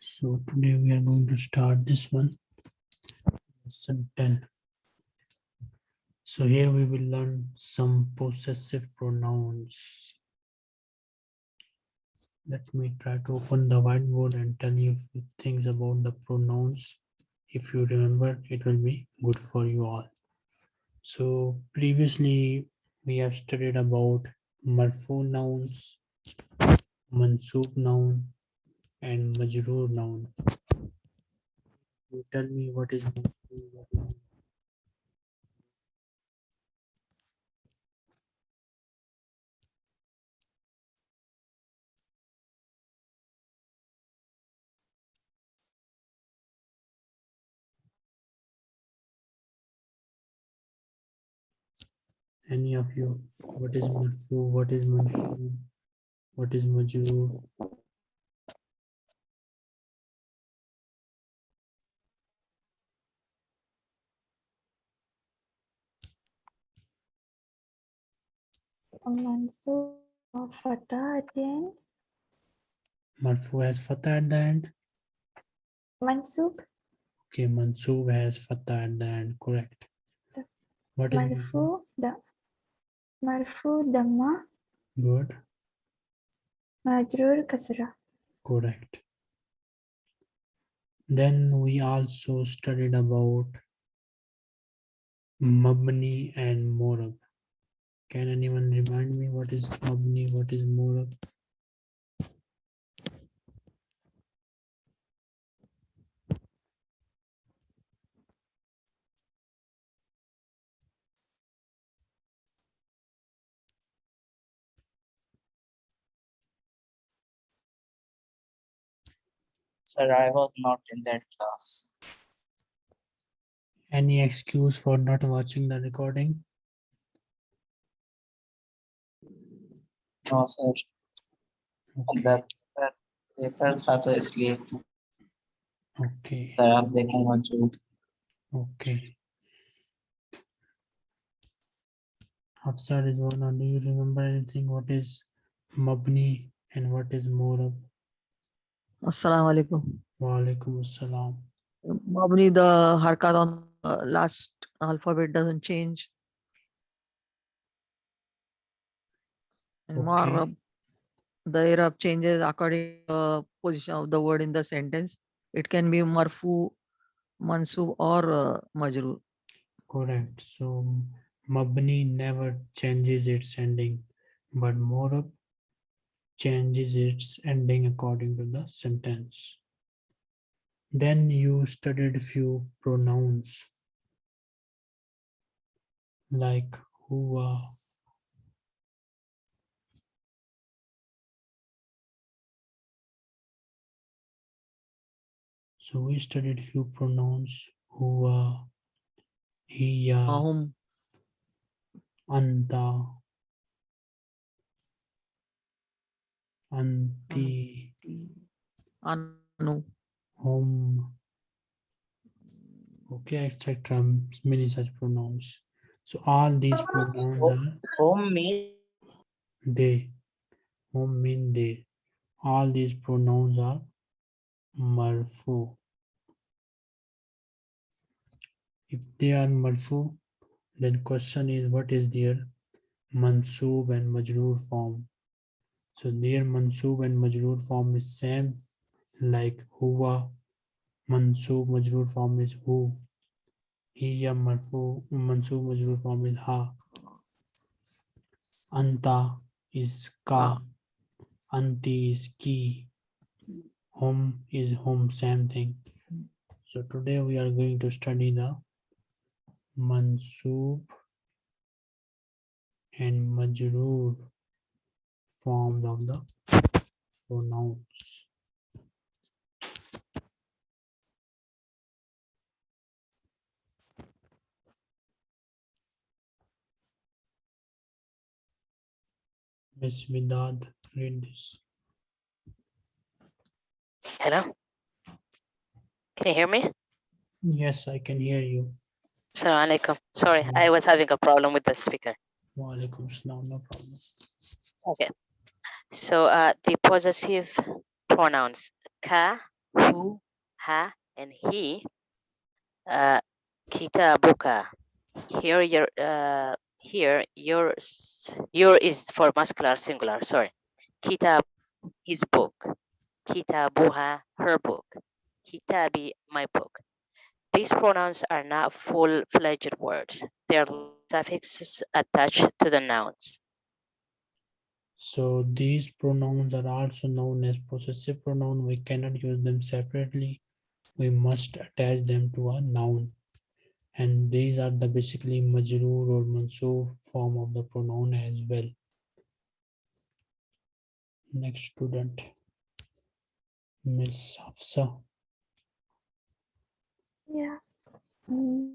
So today we are going to start this one, lesson 10. So here we will learn some possessive pronouns. Let me try to open the whiteboard and tell you things about the pronouns. If you remember, it will be good for you all so previously we have studied about marfu nouns, mansub noun, and majroor noun. You tell me what is what is any of you what is marfu what is mansub what is majroor Mansub or Fatah at the end. marfu has fatah at the end? Mansub, okay mansub has fatah at the end correct. What is Marfu, the Marfu, Dhamma, good. Majrur, Kasra. correct. Then we also studied about mabni and morab. Can anyone remind me what is mabni what is morab Sir, I was not in that class. any excuse for not watching the recording No, sir. okay अंदर paper paper था तो इसलिए okay sir आप देखेंगे जो Okay. Hafsar is one. Do you remember anything? What is Mabni and what is Morab? Assalamu alaikum. Wa alaikum assalam. Mabni, the harkat on the last alphabet doesn't change. And Okay. The Arab changes according to the position of the word in the sentence. It can be marfu, mansub or uh, majrur. Correct. So Mabni never changes its ending, but Morab changes its ending according to the sentence. Then you studied few pronouns like huwa, So we studied few pronouns huwa, hiya, Mahum, anta, anti, anu, hum, okay, etc. Many such pronouns. So all these ah, pronouns are home mean they, hum mean they. All these pronouns are marfu. If they are marfu, then question is what is their mansoob and majroor form? So their mansoob and majroor form is same like huwa. Mansoob majroor form is hu. Hiya marfu mansoob majroor form is ha. Anta is ka. Anti is ki. Hum is hum, same thing. So today we are going to study the mansoob and majroor forms of the pronouns. Miss Vidad, read this. Hello? Can you hear me? Yes, I can hear you. Assalamu alaikum. Sorry. I was having a problem with the speaker. Wa alaikum salam, no problem. Okay. So uh, the possessive pronouns ka, hu, ha, and he. Uh, kitabuka. Here, your uh, here yours your is for muscular singular. Sorry. Kitab, his book. Kitabuha, her book. Kitabi, my book. These pronouns are not full-fledged words. They are suffixes attached to the nouns. So these pronouns are also known as possessive pronoun. We cannot use them separately. We must attach them to a noun. And these are the basically majroor or mansoob form of the pronoun as well. Next student. Miss Hafsa. Yeah. Mm.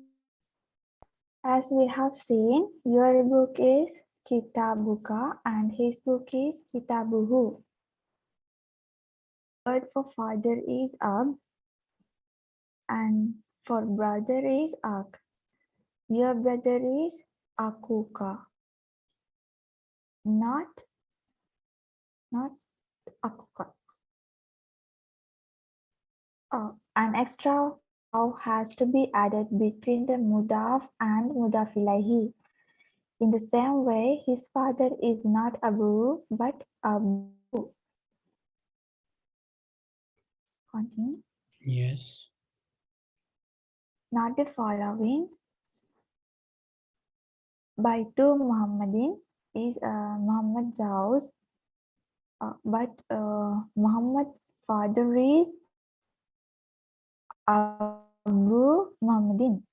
As we have seen, your book is Kitabuka and his book is Kitabuhu. Word for father is Ab and for brother is Ak. Your brother is Akuka. Not, not Akuka. Oh, an extra has to be added between the mudaf and mudaf ilahi. In the same way, his father is not Abu but Abu. Continue. Yes. Not the following. Baitu Muhammadin is uh, Muhammad's house, uh, but uh, Muhammad's father is Abu Muhammadin,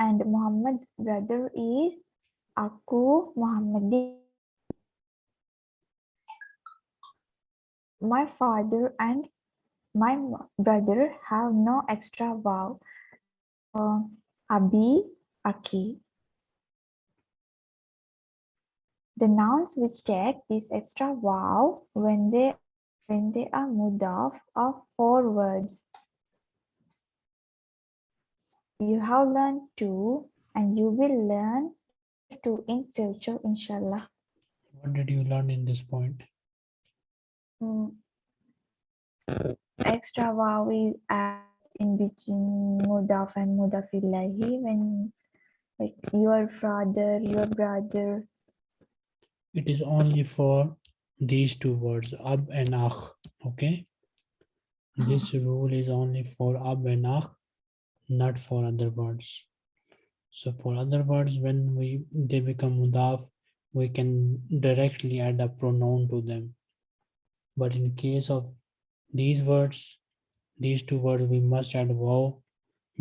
and Muhammad's brother is Aku Muhammadin. My father and my brother have no extra vowel. Uh, Abi, Aki. The nouns which take this extra vowel when they when they are mudaf are four words. You have learned two and you will learn two in future, inshallah. What did you learn in this point? Mm. Extra is in between mudaf and mudaf ilahi when like your father, your brother. It is only for these two words, ab and akh. Okay. This rule is only for ab and akh, not for other words. So for other words, when we they become mudaf, we can directly add a pronoun to them. But in case of these words, these two words, we must add waw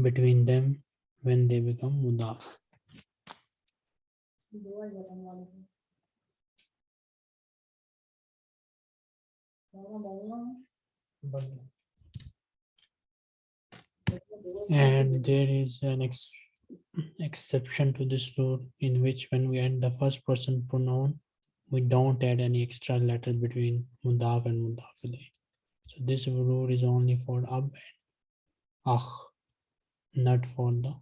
between them when they become mudaf. And there is an exception to this rule in which when we add the first person pronoun, we don't add any extra letter between mudaf and mudaf ilayh. So this rule is only for ab and akh, not for the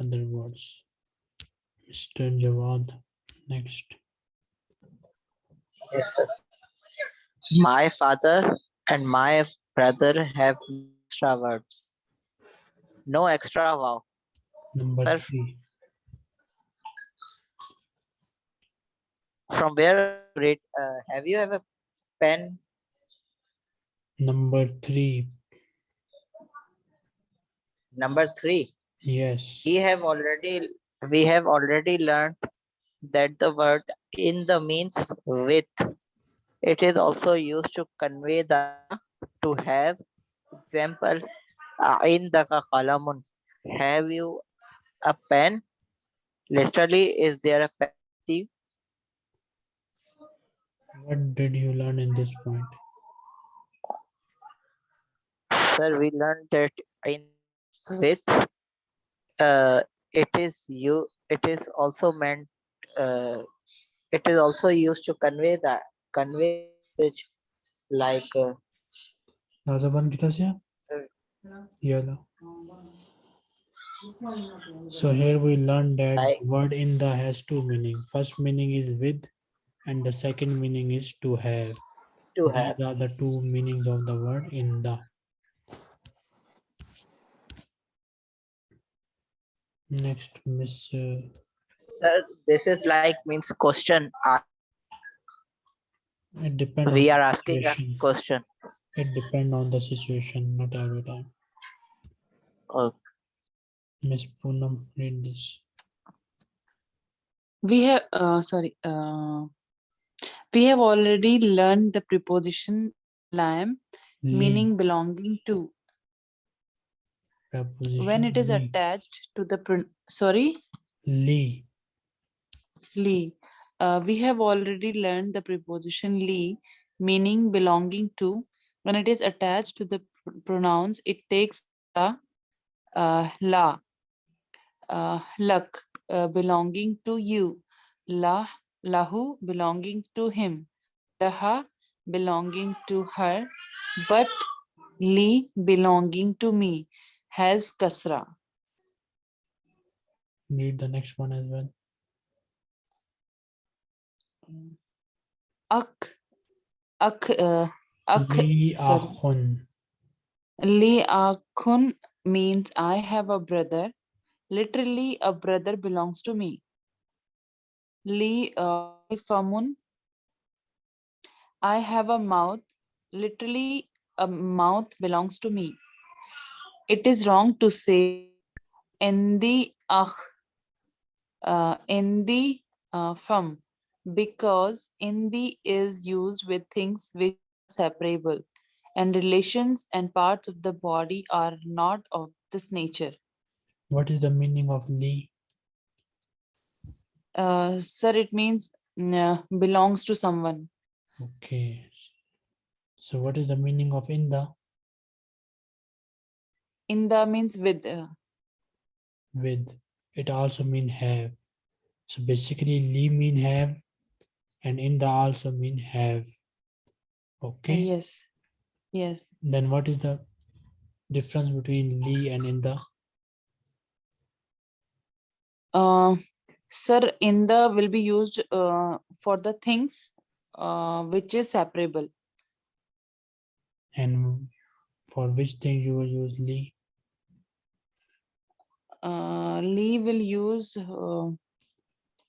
other words. Mr. Jawad, next. Yes, sir. My father and my brother have extra words. No extra vowel. Number Sir. three. From where read, uh, have you ever pen? Number three. Number three. Yes. We have already we have already learned that the word inda means with. It is also used to convey the to have. Example, in the qalamun. Have you a pen? Literally, is there a pen? What did you learn in this point? Sir, we learned that in with uh, it is you it is also meant uh, it is also used to convey that convey message like uh, So here we learned that word inda has two meaning. First meaning is with and the second meaning is to have. To have. These are the two meanings of the word inda. Next, Miss. uh, Sir, this is like means question. It depends. We are asking a question. It depends on the situation, not every time. Oh, Miss Poonam, read this. We have, uh, sorry, uh, we have already learned the preposition lam, Lee, meaning belonging to. When it is preposition attached to the, sorry, Lee. Lee. Uh, we have already learned the preposition Lee, meaning belonging to. When it is attached to the pr- pronouns, it takes the uh, la, uh, lak, uh, belonging to you, la, lahu, belonging to him, laha, belonging to her, but li, belonging to me, has kasra. Read the next one as well. Ak, ak, uh, ak, sorry. ahun. Li Akun means I have a brother. Literally, a brother belongs to me. Li uh, Famun. I have a mouth. Literally, a mouth belongs to me. It is wrong to say Endi Akh, uh, Endi uh, because Indi is used with things which are separable and relations and parts of the body are not of this nature. What is the meaning of Li? Uh, sir, it means uh, belongs to someone. Okay. So what is the meaning of Inda? Inda means with. uh, With. It also mean have. So basically Li mean have and Inda also mean have. Okay. Yes. Yes. Then what is the difference between Li and Inda? Uh, sir, the will be used uh, for the things uh, which is separable. And for which thing you will use Lee? Uh, Lee will use uh,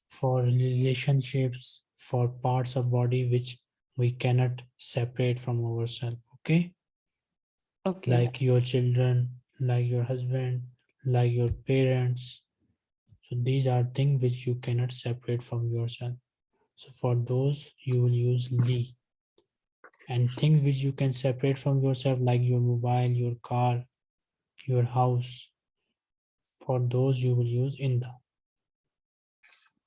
For relationships, for parts of body which we cannot separate from ourselves. Okay. okay. like your children, like your husband, like your parents. So these are things which you cannot separate from yourself. So for those, you will use Lee. And things which you can separate from yourself, like your mobile, your car, your house. For those, you will use Inda.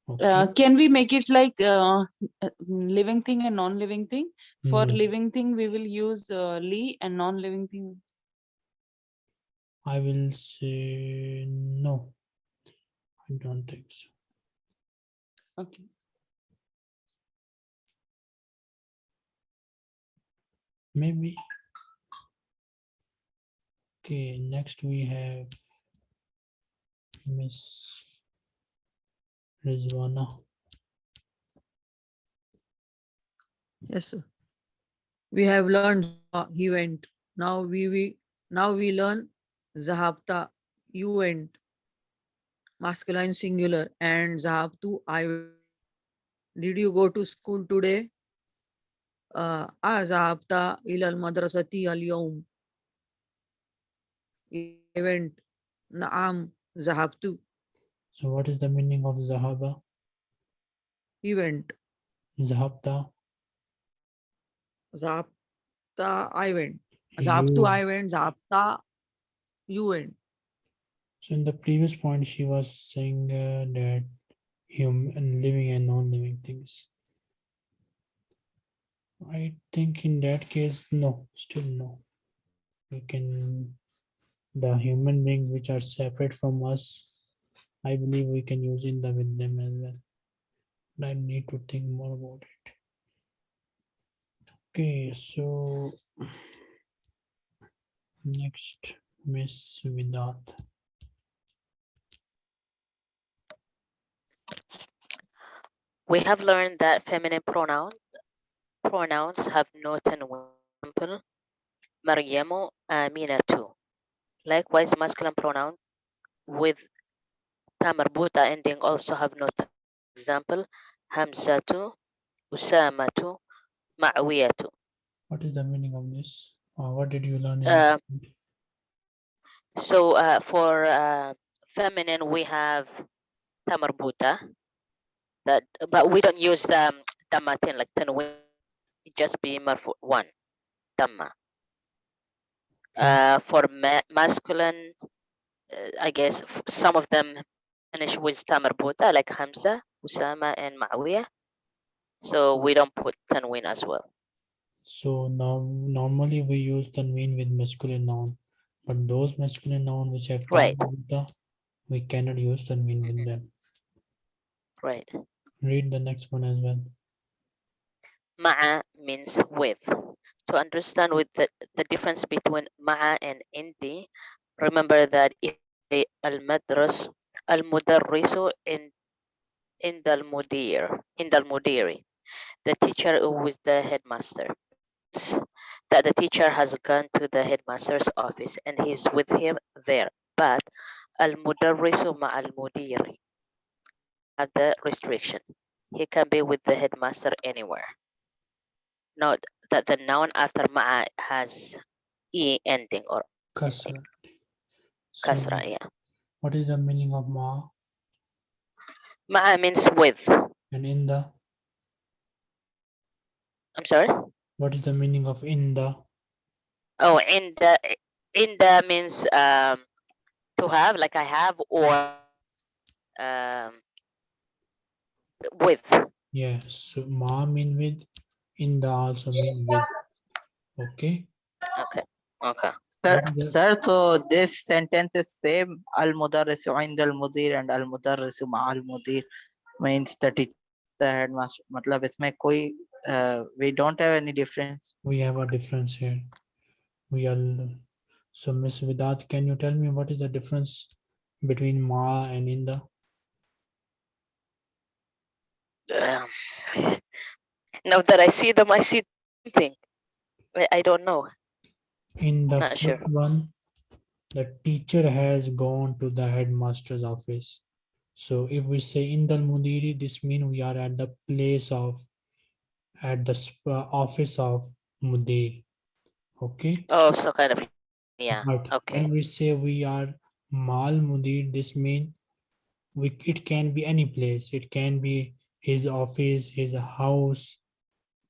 Okay, Uh, can we make it like uh, mm, living thing and non-living thing? For No. living thing, we will use uh, Lee and non-living thing. I will say no. I don't think so. Okay. Maybe. Okay, next we have Miss Rizwana. Yes, sir. We have learned he went. Now we, we now we learn Zahabta, you went. Masculine singular and Zahabtu, I. Did you go to school today? Uh, ah, Zahabta ilal madrasati al yawm. I went. Naam, Zahabtu, So what is the meaning of Zahaba? he went. Zahabta? Zahabta, I went. Zahabtu. I went. Zahabta, you went. So in the previous point, she was saying uh, that human living and non-living things. I think in that case, no, still no. We can, the human beings which are separate from us, I believe we can use inda with them as well. But I need to think more about it. Okay, so next, Miss Vidat. We have learned that feminine pronoun pronouns have no tanween. Example, Maryamu, Aminatu. Likewise, masculine pronoun with ta marbuta ending also have no tanween. Example, Hamzatu, Usamatu, Ma'wiyatu. What is the meaning of this? Uh, what did you learn? in Uh. So uh, for uh, feminine, we have tamarbuta. That, but we don't use um, damatin like tanwin. It just be marfu one, damma. Uh, for ma masculine, uh, I guess some of them finish with tamarbuta like Hamza, Usama, and Ma'wiya. So we don't put tanwin as well. So now normally we use tanween with masculine noun, but those masculine noun which have Right. we cannot use tanween with them. Right. Read the next one as well. Ma'a means with. To understand with the, the difference between ma'a and indi, remember that if al-madras, al-mudarrisu in in the mudir the mudiri, the teacher who is the headmaster. That the teacher has gone to the headmaster's office and he's with him there. But al-mudarrisu ma'al-mudiri have the restriction. He can be with the headmaster anywhere. Note that the noun after ma'a has e ending or Kasra. So kasra. Yeah, What is the meaning of ma ma'a means with. and inda? I'm sorry. What is the meaning of inda? Oh, inda in the means um to have like I have or um with. Yes, so ma mean with, inda also mean with. Okay. Okay. Okay. Sir, sir, so this sentence is same. Al mudarrisu inda al mudir and al mudarrisu ma al mudir means the teacher, the headmaster. Matlab isme koi, uh, we don't have any difference. We have a difference here. We are so Miss Vidat, can you tell me what is the difference between ma and inda? Um, now that I see them, I see something. I, don't know. In the first sure. one, the teacher has gone to the headmaster's office. So if we say inda mudiri, this means we are at the place of, at the uh, office of mudir. Okay, Oh, so kind of yeah. but okay. when we say we are mal mudir, this means we, it can be any place. It can be his office, his house,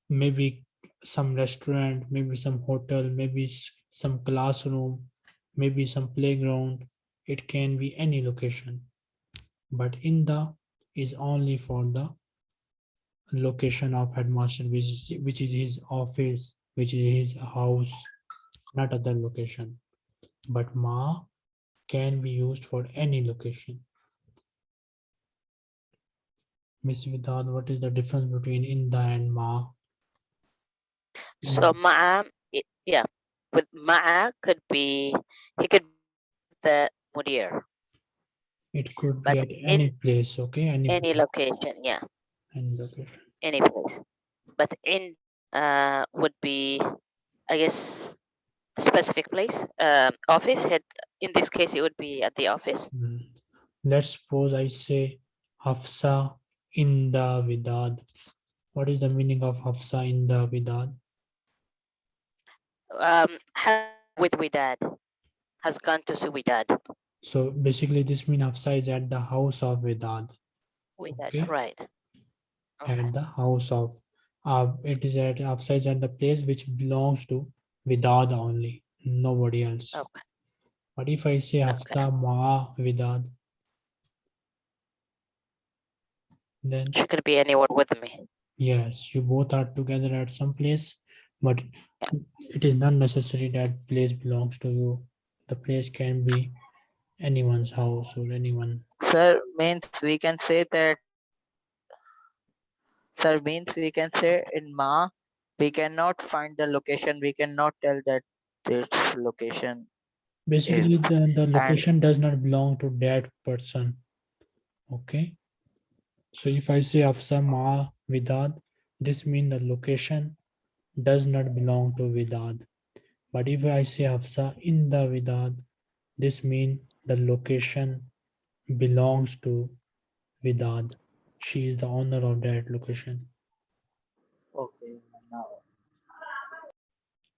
maybe some restaurant, maybe some hotel, maybe some classroom, maybe some playground. It can be any location. But inda is only for the location of headmaster, which is, which is his office, which is his house, not other location. But ma can be used for any location. Miss Vidad, what is the difference between inda and ma? So it- yeah, with ma'a could be he could be the mudir It could But be at in any place, okay? Any, any location. Yeah, any location. any place. But in uh would be, I guess, a specific place. Um, office head. In this case, it would be at the office. Mm. Let's suppose I say Hafsa inda Vidad. What is the meaning of Hafsa inda Vidad? Um, with Widad has gone to see Widad. So basically this means Hafsa is at the house of Vidad. vidad Okay. right? Okay. At the house of, uh, it is at, Hafsa is at the place which belongs to Vidad only, nobody else. Okay. But if I say Hafsa Ma Vidad, then She could be anywhere with me. Yes, you both are together at some place, but Yeah. it is not necessary that place belongs to you. The place can be anyone's house or anyone. Sir, means we can say that. Sir, means we can say in ma, we cannot find the location. We cannot tell that its location. Basically, the, the location does not belong to that person. Okay. So if I say Afsa Ma Vidad, this means the location does not belong to Vidad. But if I say Hafsa inda Vidad, this means the location belongs to Vidad. She is the owner of that location. Okay, now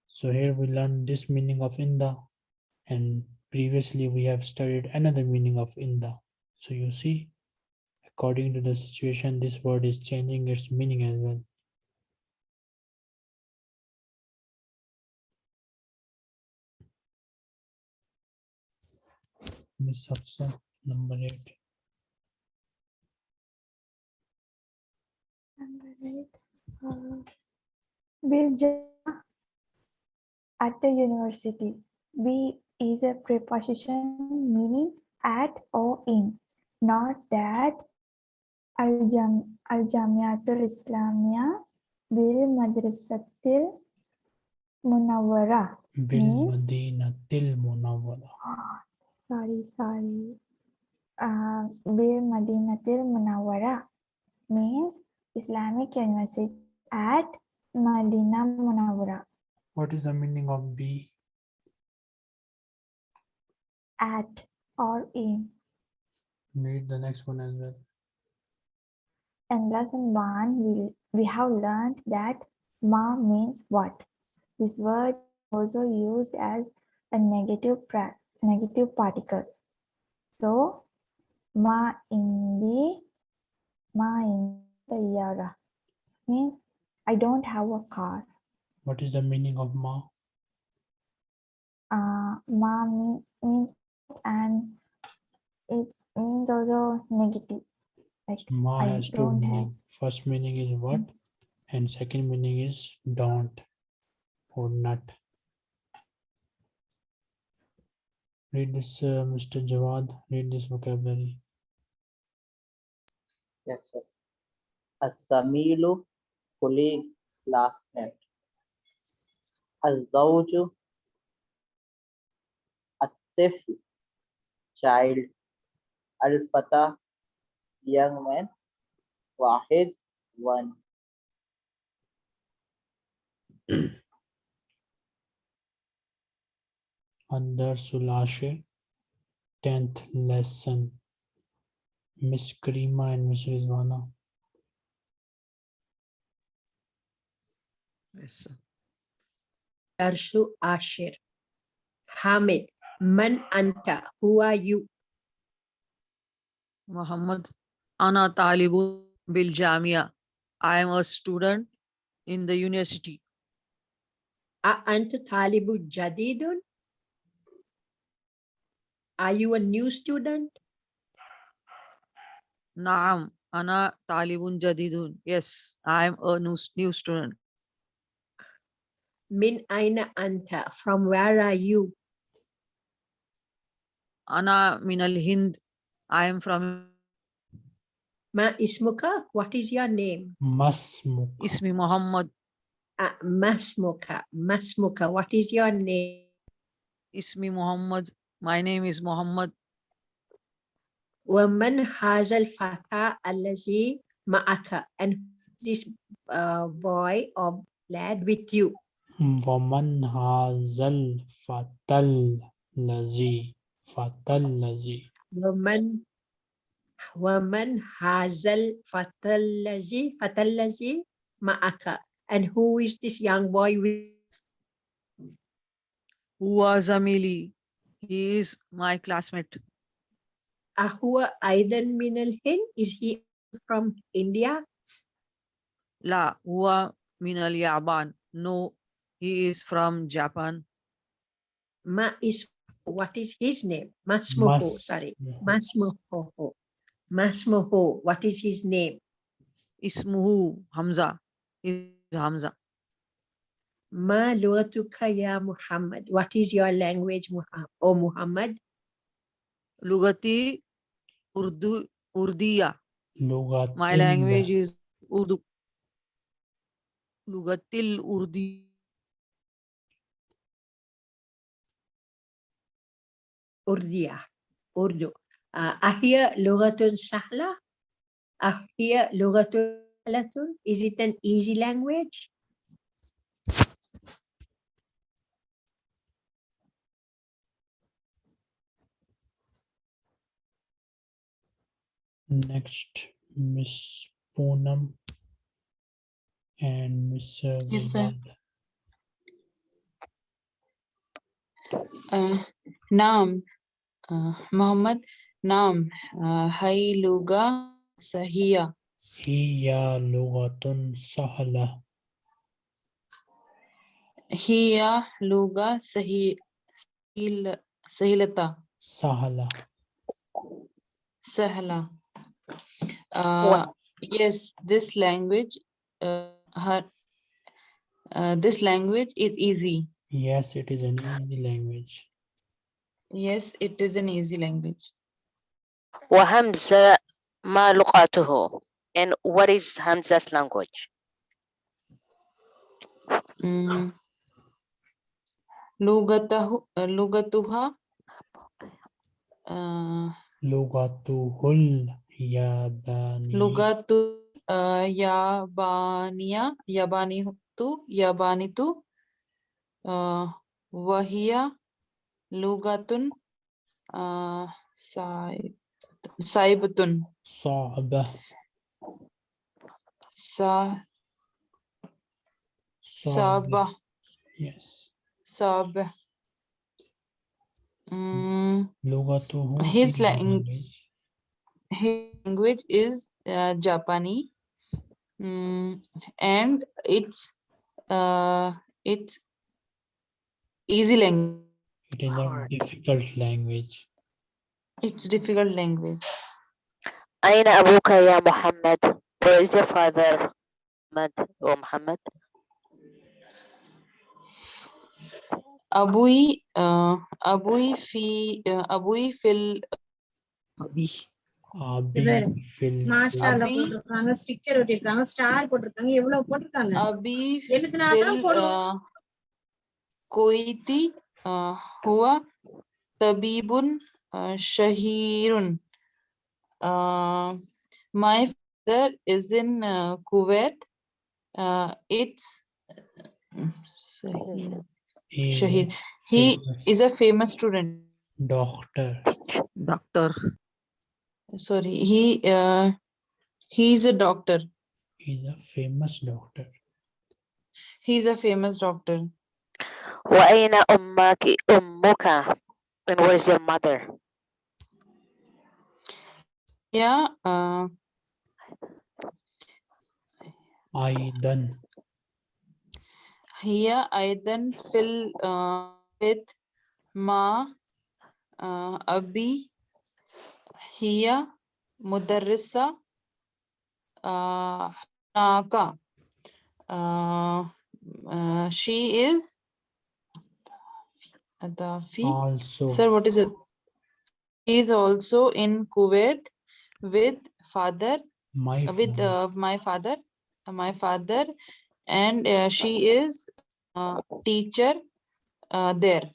So here we learn this meaning of Inda and previously we have studied another meaning of Inda. So you see, according to the situation, this word is changing its meaning as well. Miss Hafsa, number eight. Number eight, uh, at the university. Be is a preposition meaning at or in, not that. Al-Jam Al-Jamiatul Islamiyah bil Madrasatil Munawwarah. Bil Means- Madinatil Munawwara. Sorry, sorry. Uh, bil Madinatil Munawwarah means Islamic University at Madinah Munawwarah. What is the meaning of B? At or in. Read the next one as well. In lesson one, we, we have learned that ma means what. This word also used as a negative negative particle. So, ma indi, ma in sayyara means I don't have a car. What is the meaning of Ma? Uh, ma means and it means also negative. Like Ma I has two don't have. meaning. First meaning is what, and second meaning is don't or not. Read this, uh, Mr. Jawad. Read this vocabulary. yes, sir. As-Samilu colleague last night. Azawju At-Tifl child. Al-Fata young man. Wahid one. Andar Sulashe, tenth lesson. Miss Karima and Miss Rizwana. Yes, sir. درس عاشر حامد من أنت who are you Muhammad Ana Talibu Bil Jamia. I am a student in the university. أأنت طالب جديد are you a new student Naam, Ana Talibun Jadidun. Yes, I am a new, new student. من أين أنت from where are you Ana Minal Hind. I am from ما اسمك what is your name Masmuk. Ismi Muhammad. uh, ما اسمك ما اسمك what is your name Ismi Muhammad. My name is Muhammad. ومن هذا الفتى الذي معك and this uh, boy or lad with you Waman hazal fatal lazi. Fatal lazi. ومن ومن هذا الفتى الذي فتى الذي معك and who is this young boy with Huwa Zamili. He is my classmate. أهو أيضا من الهند is he from India La Huwa Minal Yaban. No, he is from Japan. ما is what is his name ما اسمه Mas- sorry ما اسمه Masmuhu. What is his name? Ismuhu Hamza. Is Hamza. Ma Lughatuka ya Muhammad. What is your language, Muhammad? Oh, Muhammad? Lugati Urdu Urdiya. Lugati. My language is Urdu. Lugatil Urdi. Urdiya. Urdu. أهي لغة سهلة Uh, here, لغة سهلة. Is it an easy language? Next, Miss Poonam and Miss uh, Yes, sir. Vedant. uh, Naam, uh, Muhammad, Naam, uh, Hai Luga Sahiya. هي لغة سهلة Hiya Luga Sahi Sahil Sahilata. سهلة Sahla. Uh, yes, this language, uh, her, uh, this language is easy. Yes, it is an easy language. Yes, it is an easy language. وهمزة ما لغته and what is Hamza's language Mm. Lugatahu, uh, lugatuha, uh, لغته اليابانية lugatu, uh, yabaniya, yabanitu, yabanitu, uh, wahiya, lugatun, uh, sai, saibatun, صعبة sa, صعبة sabah, Yes. sabah. Mm, لغته His his lang- language. his language is uh, Japanese, mm, and it's uh, it's easy language. It is a Hard. difficult language. It's difficult language. أين أبوك يا محمد where is your father محمد or محمد Abui, uh, abui fi, uh, abui fil, Abi. أبي பாரு. في ال- மாஷால Abi. போட்டிருக்காங்க sticker ஒட்டிருக்காங்க star போட்டிருக்காங்க எவ்வளவு போட்டிருக்காங்க abi எழுத்துனாதான் fil, போடுவோம். uh, koiti, uh, huwa tabibun uh, shahirun. Uh, my father is in uh, Kuwait. Uh, it's uh, Shahir. he is a Shahir. He famous is a famous student. doctor. Doctor. Sorry, he uh, he is a doctor. He is a famous doctor. He is a famous doctor. وأين أمك أمك and where is your mother Yeah, uh, أيضا هي أيضا في ال- uh, with مع uh, أبي هي مدرسة uh, هناك uh, uh, she is Adafi. also Sir, what is it? He is also in Kuwait with father, my uh, with father. uh, my father, uh, my father, and uh, she is uh, teacher uh, there.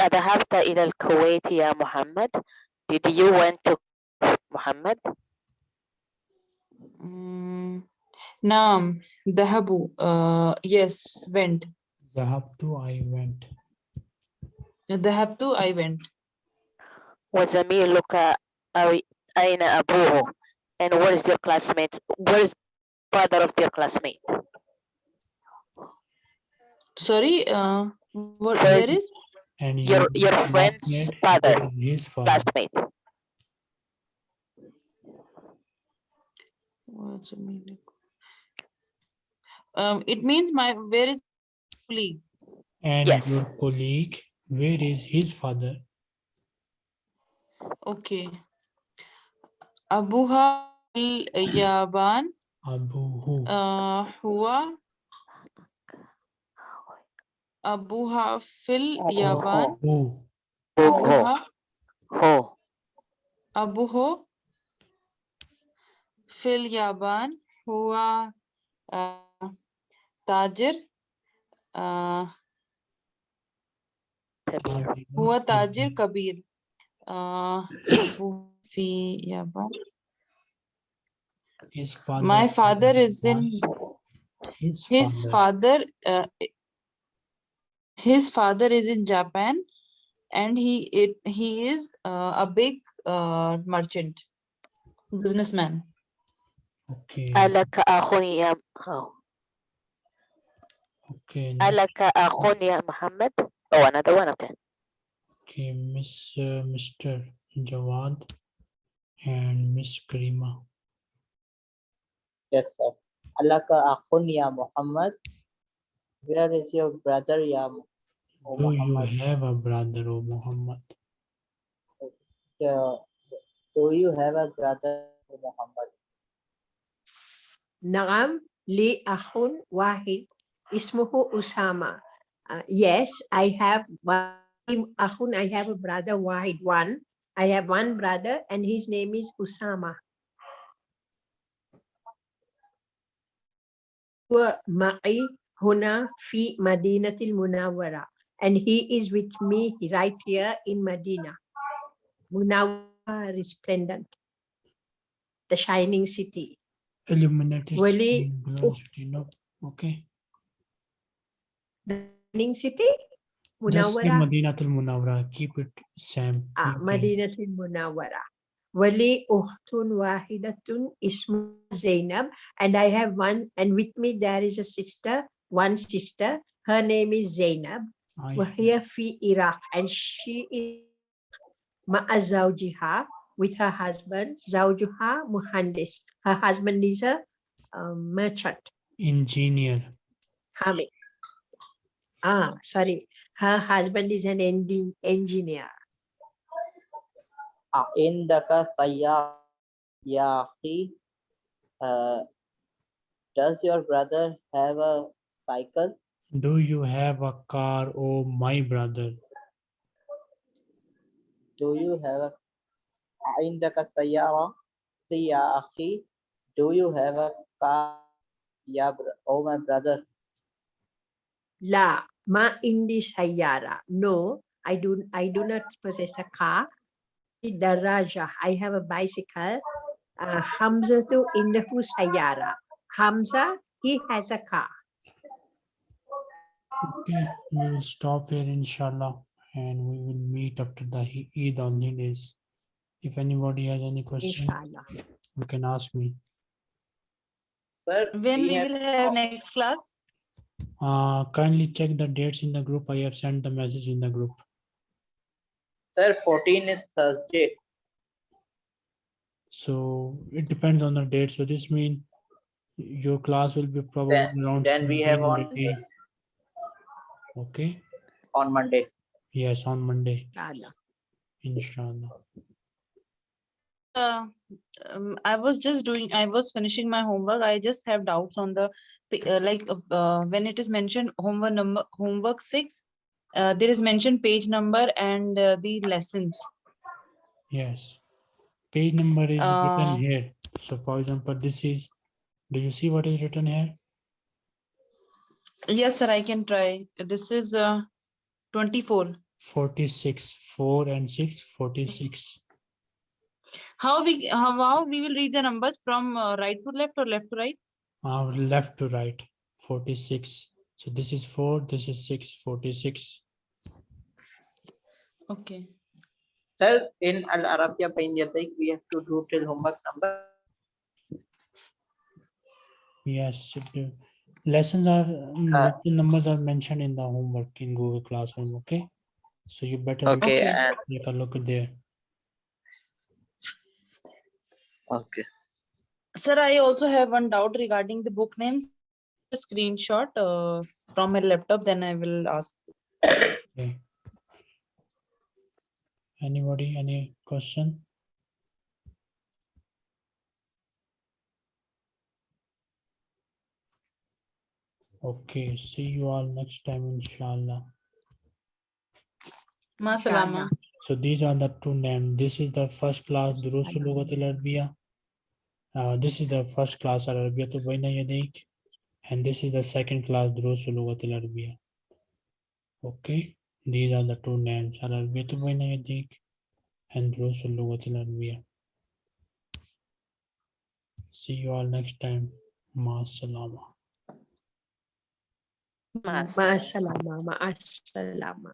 أذهبت إلى الكويت يا محمد did you went to محمد Mm, Naam, Dahabu. Uh, yes, went. ذهبت I went. Dahabtu, I went. وزميلك أي- أين أبوه and where is your classmate where is father of your classmate Sorry, uh, what, Where where is- is? And Your- you your did not friend's yet father. go His father. classmate What's the meaning? Um, it means my, where is colleague? And Yes. your colleague, where is his father? Okay. Abuha al-Yaban, Abuhu. uh, huwa. Abuha fil Yaban, Who? who who Abuha, who Abuho fil Yaban, huwa uh, Tajir, who yeah his father my father is in his, his father, uh, his father is in japan and he it he is uh, a big uh, merchant businessman. Okay. Alaka akhun ya okay alaka ya muhammad. Oh another one okay. Okay, Miss uh, Mr. Jawad and Miss Karima. Yes, sir. Alaka akhun ya Muhammad. Where is your brother ya oh, Do Muhammad? you have a brother, O Muhammad? Uh, do you have a brother, O Muhammad? Naam, li akhun wahid. Ismuhu Usama. Uh, yes, I have one أخ, I have a brother واحد one. I have one brother and his name is Usama. هو معي هنا في مدينة المنورة and he is with me right here in Medina. Munawwara resplendent, the shining city. Illuminated Wali- city, glowing city, no. Okay. The shining city, Munawara. Madinatul Munawara. Keep it, Sam. Ah, okay. Madinatul Munawara. Wali uhtun wahidatun ismu Zainab. And I have one, and with me there is a sister, one sister. Her name is Zainab. We're here fi Iraq. And she is ma'azawjiha with her husband, Zawjuha Muhandis. Her husband is a um, merchant. Engineer. Hamid. Ah, sorry Her husband is an engin- engineer. Indaka sayyar ya akhi. Uh, does your brother have a cycle? Do you have a car, oh my brother? Do you have a عندك سيارة يا أخي? Do you have a car? Ya br- oh my brother. La ma indi sayara. No, I do I do not possess a car. Daraja. I have a bicycle. Uh, Hamza tu indahu sayara. Hamza, he has a car. Okay, we will stop here inshallah and we will meet after the He- Eid holidays. If anybody has any question, Inshallah. you can ask me. Sir, When we have- will have next class? Uh, kindly check the dates in the group. I have sent the message in the group. Sir, 14 is Thursday. So it depends on the date. So this means your class will be probably Then- around. then we have on 18. Okay, on Monday. yes, on Monday, Inshallah. inshallah. Uh, um, I was just doing, I was finishing my homework. I just have doubts on the, pa- like, uh, uh, when it is mentioned homework number, homework six, uh, there is mentioned page number and uh, the lessons. Yes. Page number is Uh, written here. So for example, this is, do you see what is written here? Yes, sir, I can try. This is uh, 24. 46, 4 and 6, 46. How we, how, how we will read the numbers from uh, right to left or left to right? Uh, left to right, 46. So this is 4, this is 6, 46. Okay. Sir, in Al Arabia Bain Yadaik, we have to do till homework number. Yes, lessons are, um, Uh, numbers are mentioned in the homework in Google Classroom, okay? So you better Okay, take a look at there. okay. Sir, I also have one doubt regarding the book names. A screenshot uh, from my laptop, then I will ask. Okay. Anybody, any question? Okay, see you all next time, inshallah. Masalama. So these are the two names. This is the first class Durusul Lughat al Arabiya. Uh, this is the first class Arabiyatu Baina Yadayk, and this is the second class Durusul Lughat al Arabiya. Okay, these are the two names Arabiyatu Baina Yadayk and Durusul Lughat al Arabiya. See you all next time. Masalama. Masalama. Masalama.